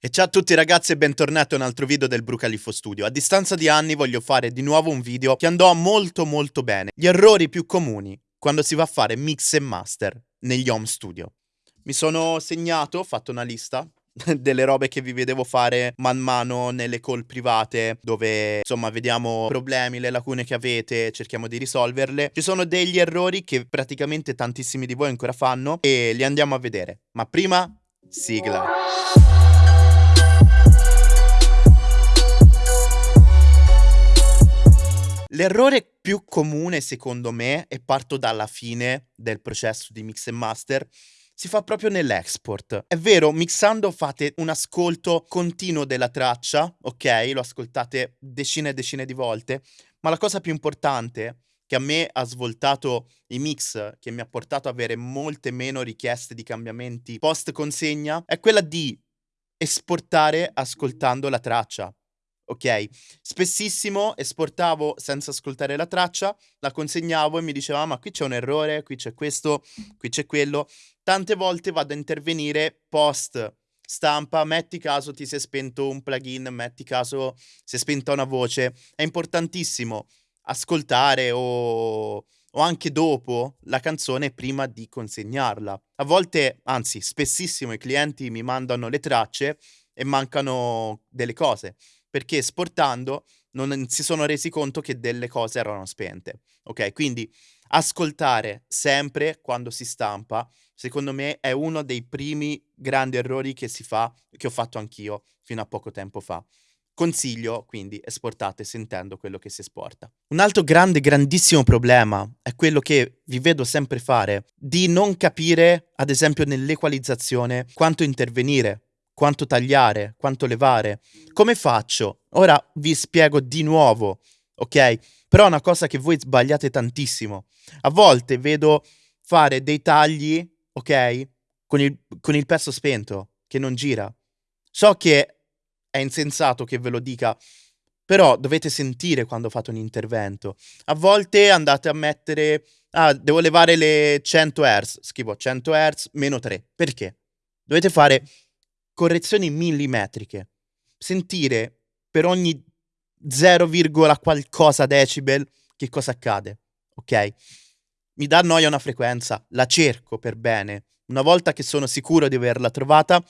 E ciao a tutti ragazzi e bentornati a un altro video del Brucalifo Studio. A distanza di anni voglio fare di nuovo un video che andò molto molto bene. Gli errori più comuni quando si va a fare mix e master negli home studio. Mi sono segnato, ho fatto una lista delle robe che vi vedevo fare man mano nelle call private dove insomma vediamo problemi, le lacune che avete, cerchiamo di risolverle. Ci sono degli errori che praticamente tantissimi di voi ancora fanno e li andiamo a vedere. Ma prima sigla. L'errore più comune secondo me, e parto dalla fine del processo di mix e master, si fa proprio nell'export. È vero, mixando fate un ascolto continuo della traccia, ok? Lo ascoltate decine e decine di volte, ma la cosa più importante che a me ha svoltato i mix, che mi ha portato ad avere molte meno richieste di cambiamenti post consegna, è quella di esportare ascoltando la traccia ok? Spessissimo esportavo senza ascoltare la traccia, la consegnavo e mi diceva: ma qui c'è un errore, qui c'è questo, qui c'è quello. Tante volte vado a intervenire post stampa, metti caso ti si è spento un plugin, metti caso si è spenta una voce. È importantissimo ascoltare o, o anche dopo la canzone prima di consegnarla. A volte, anzi, spessissimo i clienti mi mandano le tracce e mancano delle cose perché esportando non si sono resi conto che delle cose erano spente. Ok, quindi ascoltare sempre quando si stampa, secondo me è uno dei primi grandi errori che si fa, che ho fatto anch'io fino a poco tempo fa. Consiglio quindi esportate sentendo quello che si esporta. Un altro grande, grandissimo problema è quello che vi vedo sempre fare, di non capire, ad esempio nell'equalizzazione, quanto intervenire quanto tagliare, quanto levare. Come faccio? Ora vi spiego di nuovo, ok? Però è una cosa che voi sbagliate tantissimo. A volte vedo fare dei tagli, ok? Con il, con il pezzo spento, che non gira. So che è insensato che ve lo dica, però dovete sentire quando fate un intervento. A volte andate a mettere, ah, devo levare le 100 Hz, scrivo 100 Hz meno 3. Perché? Dovete fare correzioni millimetriche. Sentire per ogni 0, qualcosa decibel che cosa accade, ok? Mi dà noia una frequenza, la cerco per bene. Una volta che sono sicuro di averla trovata,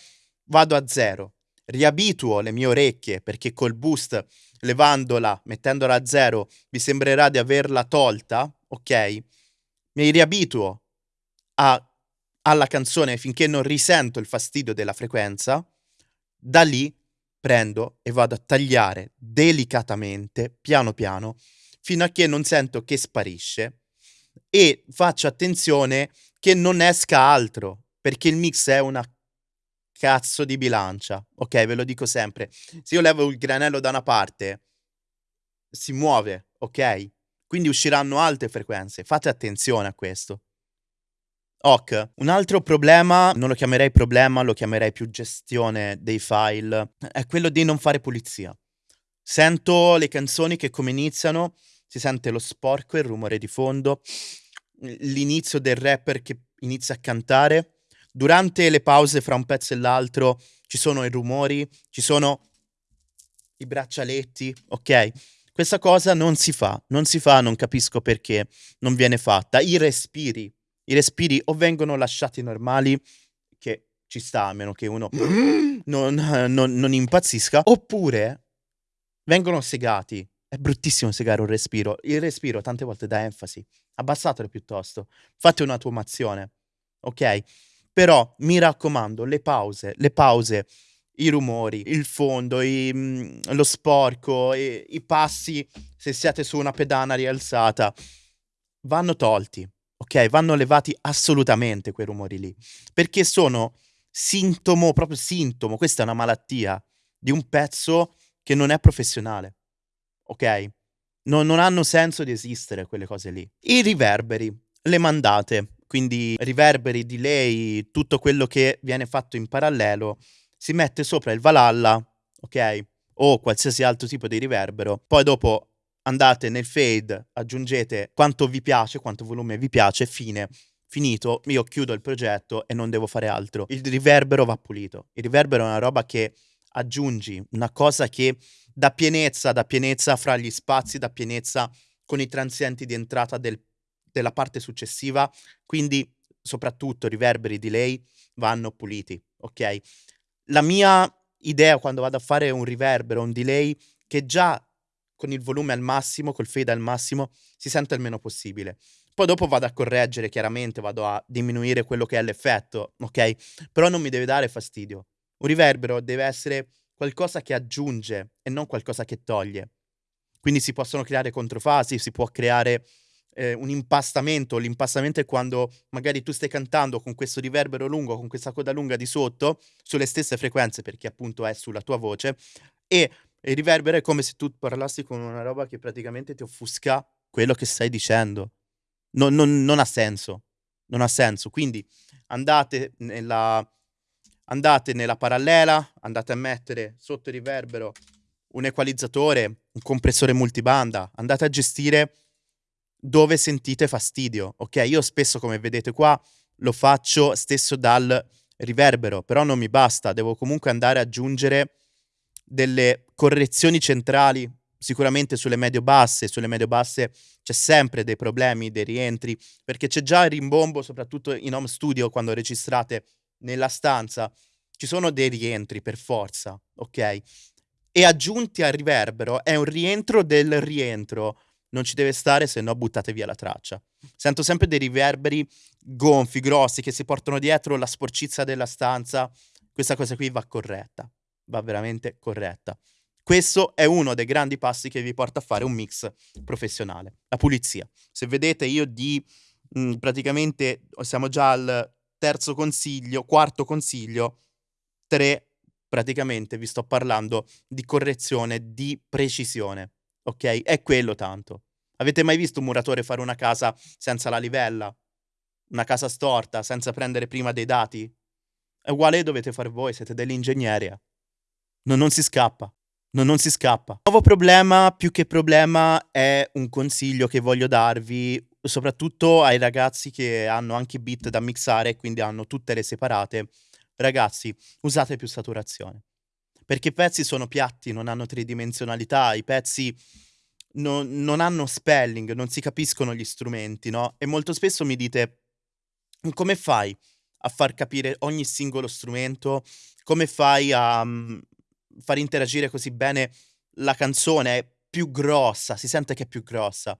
vado a zero. Riabituo le mie orecchie perché col boost, levandola, mettendola a zero, vi sembrerà di averla tolta, ok? Mi riabituo a alla canzone finché non risento il fastidio della frequenza, da lì prendo e vado a tagliare delicatamente, piano piano, fino a che non sento che sparisce e faccio attenzione che non esca altro, perché il mix è una cazzo di bilancia, ok? Ve lo dico sempre. Se io levo il granello da una parte, si muove, ok? Quindi usciranno alte frequenze. Fate attenzione a questo. Ok, un altro problema, non lo chiamerei problema, lo chiamerei più gestione dei file, è quello di non fare pulizia. Sento le canzoni che come iniziano, si sente lo sporco, il rumore di fondo, l'inizio del rapper che inizia a cantare. Durante le pause fra un pezzo e l'altro ci sono i rumori, ci sono i braccialetti, ok? Questa cosa non si fa, non si fa, non capisco perché non viene fatta. I respiri, i respiri o vengono lasciati normali, che ci sta a meno che uno non, non, non impazzisca, oppure vengono segati. È bruttissimo segare un respiro. Il respiro tante volte dà enfasi. Abbassatelo piuttosto. Fate un'automazione. Ok? Però mi raccomando, le pause, le pause, i rumori, il fondo, i, mm, lo sporco, i, i passi se siete su una pedana rialzata, vanno tolti ok? Vanno levati assolutamente quei rumori lì, perché sono sintomo, proprio sintomo, questa è una malattia di un pezzo che non è professionale, ok? Non, non hanno senso di esistere quelle cose lì. I riverberi, le mandate, quindi riverberi, delay, tutto quello che viene fatto in parallelo, si mette sopra il Valhalla, ok? O qualsiasi altro tipo di riverbero. Poi dopo andate nel fade, aggiungete quanto vi piace, quanto volume vi piace, fine. Finito, io chiudo il progetto e non devo fare altro. Il riverbero va pulito. Il riverbero è una roba che aggiungi una cosa che dà pienezza, dà pienezza fra gli spazi, dà pienezza con i transienti di entrata del, della parte successiva, quindi soprattutto riverberi delay vanno puliti, ok? La mia idea quando vado a fare un riverbero, un delay, che già con il volume al massimo, col fade al massimo, si sente il meno possibile. Poi dopo vado a correggere, chiaramente, vado a diminuire quello che è l'effetto, ok? Però non mi deve dare fastidio. Un riverbero deve essere qualcosa che aggiunge e non qualcosa che toglie. Quindi si possono creare controfasi, si può creare eh, un impastamento. L'impastamento è quando magari tu stai cantando con questo riverbero lungo, con questa coda lunga di sotto, sulle stesse frequenze, perché appunto è sulla tua voce, e il riverbero è come se tu parlassi con una roba che praticamente ti offusca quello che stai dicendo. Non, non, non ha senso. Non ha senso. Quindi andate nella, andate nella parallela, andate a mettere sotto il riverbero un equalizzatore, un compressore multibanda, andate a gestire dove sentite fastidio, ok? Io spesso, come vedete qua, lo faccio stesso dal riverbero, però non mi basta, devo comunque andare ad aggiungere delle correzioni centrali sicuramente sulle medio-basse, sulle medio-basse c'è sempre dei problemi, dei rientri, perché c'è già il rimbombo, soprattutto in home studio, quando registrate nella stanza, ci sono dei rientri per forza, ok? E aggiunti al riverbero è un rientro del rientro, non ci deve stare, se no buttate via la traccia. Sento sempre dei riverberi gonfi, grossi, che si portano dietro la sporcizia della stanza. Questa cosa qui va corretta, va veramente corretta. Questo è uno dei grandi passi che vi porta a fare un mix professionale, la pulizia. Se vedete io di mh, mhmm, praticamente siamo già al terzo consiglio, quarto consiglio, tre praticamente vi sto parlando di correzione, di precisione, ok? È quello tanto. Avete mai visto un muratore fare una casa senza la livella? Una casa storta, senza prendere prima dei dati? È uguale dovete fare voi, siete degli. Eh. Non, si scappa. No, non si scappa. Nuovo problema, più che problema, è un consiglio che voglio darvi, soprattutto ai ragazzi che hanno anche bit da mixare e quindi hanno tutte le separate. Ragazzi, usate più saturazione. Perché i pezzi sono piatti, non hanno tridimensionalità, i pezzi non, non hanno spelling, non si capiscono gli strumenti, no? E molto spesso mi dite, come fai a far capire ogni singolo strumento? Come fai a, mm, far interagire così bene la canzone, è più grossa, si sente che è più grossa.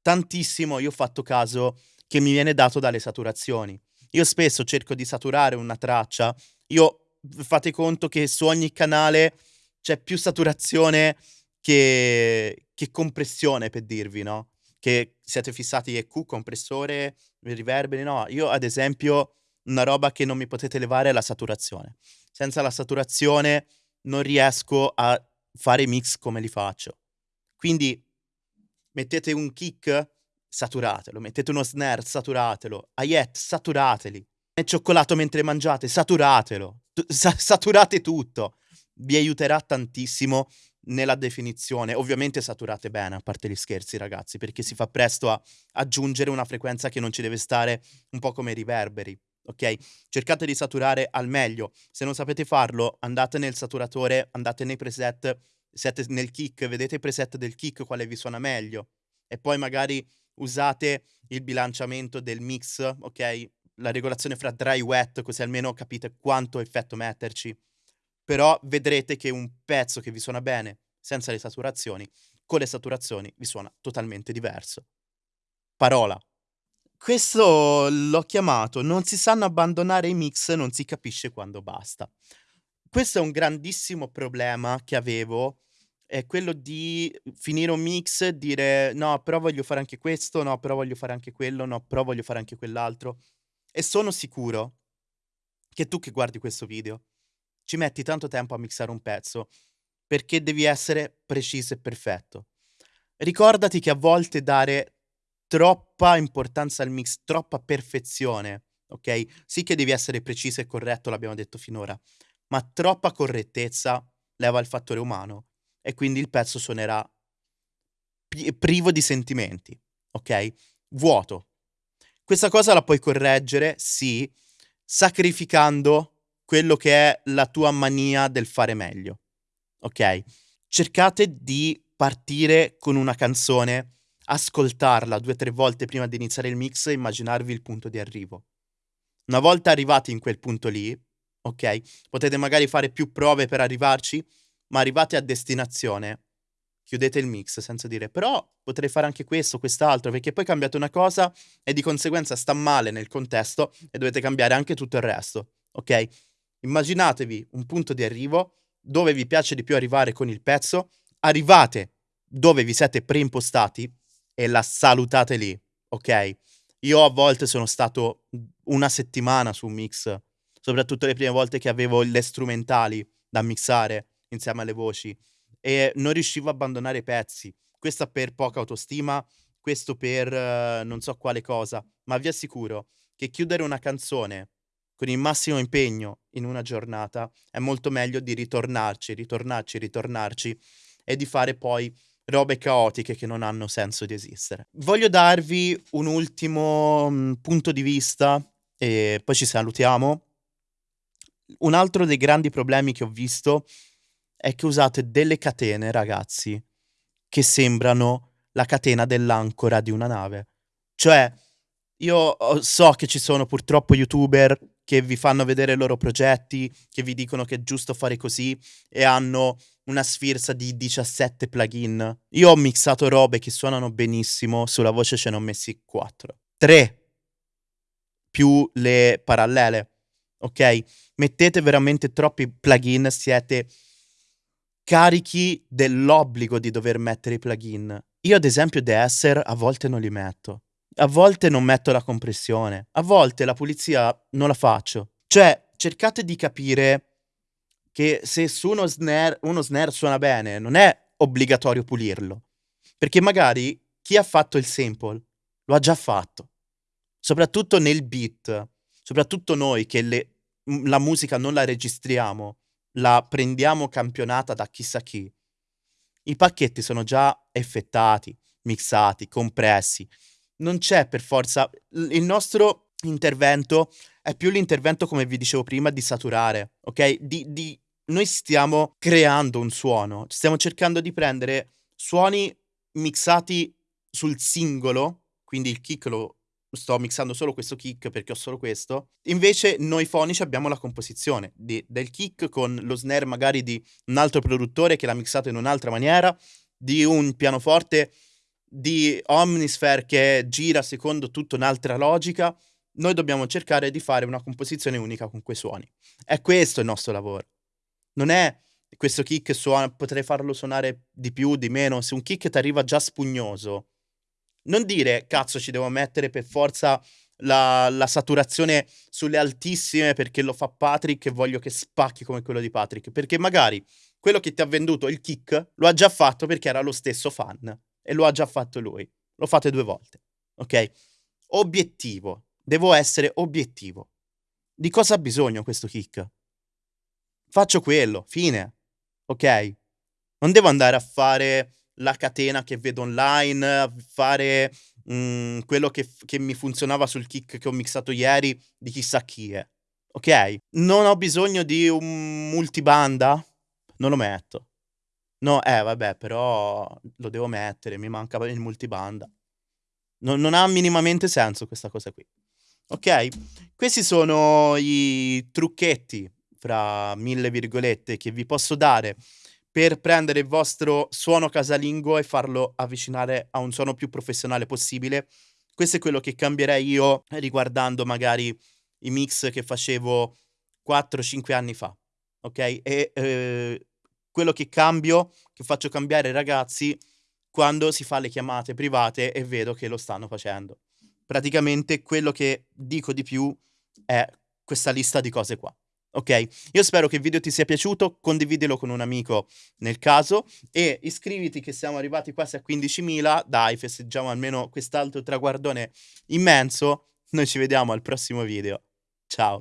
Tantissimo io ho fatto caso che mi viene dato dalle saturazioni. Io spesso cerco di saturare una traccia, io fate conto che su ogni canale c'è più saturazione che, che compressione per dirvi, no? Che siete fissati EQ, compressore, riverberi, no? Io ad esempio una roba che non mi potete levare è la saturazione. Senza la saturazione non riesco a fare mix come li faccio. Quindi mettete un kick, saturatelo, mettete uno snare, saturatelo, hi-hat, saturateli. E cioccolato mentre mangiate, saturatelo. Sa- saturate tutto. Vi aiuterà tantissimo nella definizione. Ovviamente saturate bene, a parte gli scherzi, ragazzi, perché si fa presto a aggiungere una frequenza che non ci deve stare un po' come i riverberi ok? Cercate di saturare al meglio. Se non sapete farlo, andate nel saturatore, andate nei preset, siete nel kick, vedete i preset del kick quale vi suona meglio e poi magari usate il bilanciamento del mix, ok? La regolazione fra dry e wet, così almeno capite quanto effetto metterci. Però vedrete che un pezzo che vi suona bene senza le saturazioni, con le saturazioni vi suona totalmente diverso. Parola. Questo l'ho chiamato non si sanno abbandonare i mix, non si capisce quando basta. Questo è un grandissimo problema che avevo, è quello di finire un mix e dire no, però voglio fare anche questo, no, però voglio fare anche quello, no, però voglio fare anche quell'altro. E sono sicuro che tu che guardi questo video ci metti tanto tempo a mixare un pezzo perché devi essere preciso e perfetto. Ricordati che a volte dare troppa importanza al mix, troppa perfezione, ok? Sì che devi essere preciso e corretto, l'abbiamo detto finora, ma troppa correttezza leva il fattore umano e quindi il pezzo suonerà privo di sentimenti, ok? Vuoto. Questa cosa la puoi correggere, sì, sacrificando quello che è la tua mania del fare meglio. Ok? Cercate di partire con una canzone, ascoltarla due o tre volte prima di iniziare il mix e immaginarvi il punto di arrivo. Una volta arrivati in quel punto lì, ok? Potete magari fare più prove per arrivarci, ma arrivate a destinazione, chiudete il mix senza dire però potrei fare anche questo, quest'altro, perché poi cambiate una cosa e di conseguenza sta male nel contesto e dovete cambiare anche tutto il resto, ok? Immaginatevi un punto di arrivo dove vi piace di più arrivare con il pezzo, arrivate dove vi siete preimpostati e la salutate lì, ok? Io a volte sono stato una settimana su un mix, soprattutto le prime volte che avevo le strumentali da mixare insieme alle voci e non riuscivo a abbandonare i pezzi. Questa per poca autostima, questo per uh, non so quale cosa, ma vi assicuro che chiudere una canzone con il massimo impegno in una giornata è molto meglio di ritornarci, ritornarci, ritornarci e di fare poi robe caotiche che non hanno senso di esistere. Voglio darvi un ultimo mh, punto di vista e poi ci salutiamo. Un altro dei grandi problemi che ho visto è che usate delle catene, ragazzi, che sembrano la catena dell'ancora di una nave. Cioè, io so che ci sono purtroppo youtuber che vi fanno vedere i loro progetti, che vi dicono che è giusto fare così e hanno una sfilza di 17 plugin. Io ho mixato robe che suonano benissimo, sulla voce ce ne ho messi 4. 3 più le parallele. Ok? Mettete veramente troppi plugin, siete carichi dell'obbligo di dover mettere i plugin. Io ad esempio Esser a volte non li metto. A volte non metto la compressione, a volte la pulizia non la faccio. Cioè, cercate di capire che se su uno snare, uno snare suona bene, non è obbligatorio pulirlo. Perché magari chi ha fatto il sample lo ha già fatto. Soprattutto nel beat, soprattutto noi che le, la musica non la registriamo, la prendiamo campionata da chissà chi. I pacchetti sono già effettati, mixati, compressi. Non c'è per forza. Il nostro intervento è più l'intervento, come vi dicevo prima, di saturare, ok? Di, di noi stiamo creando un suono, stiamo cercando di prendere suoni mixati sul singolo, quindi il kick lo sto mixando solo questo kick perché ho solo questo. Invece noi fonici abbiamo la composizione di, del kick con lo snare magari di un altro produttore che l'ha mixato in un'altra maniera, di un pianoforte di Omnisphere che gira secondo tutta un'altra logica. Noi dobbiamo cercare di fare una composizione unica con quei suoni. È questo il nostro lavoro. Non è questo kick suona, potrei farlo suonare di più, di meno. Se un kick ti arriva già spugnoso, non dire cazzo ci devo mettere per forza la, la, saturazione sulle altissime perché lo fa Patrick e voglio che spacchi come quello di Patrick. Perché magari quello che ti ha venduto il kick lo ha già fatto perché era lo stesso fan e lo ha già fatto lui. Lo fate due volte. Ok? Obiettivo. Devo essere obiettivo. Di cosa ha bisogno questo kick? Faccio quello, fine. Ok? Non devo andare a fare la catena che vedo online, fare mh, mhmm, quello che, che, mi funzionava sul kick che ho mixato ieri di chissà chi è. Ok? Non ho bisogno di un multibanda? Non lo metto. No, eh, vabbè, però lo devo mettere, mi manca il multibanda. Non, non ha minimamente senso questa cosa qui. Ok? Questi sono i trucchetti fra mille virgolette, che vi posso dare per prendere il vostro suono casalingo e farlo avvicinare a un suono più professionale possibile. Questo è quello che cambierei io riguardando magari i mix che facevo 4-5 anni fa, ok? E eh, quello che cambio, che faccio cambiare ai ragazzi quando si fa le chiamate private e vedo che lo stanno facendo. Praticamente quello che dico di più è questa lista di cose qua. Ok? Io spero che il video ti sia piaciuto, condividilo con un amico nel caso e iscriviti che siamo arrivati quasi a 15.000, dai, festeggiamo almeno quest'altro traguardone immenso. Noi ci vediamo al prossimo video. Ciao!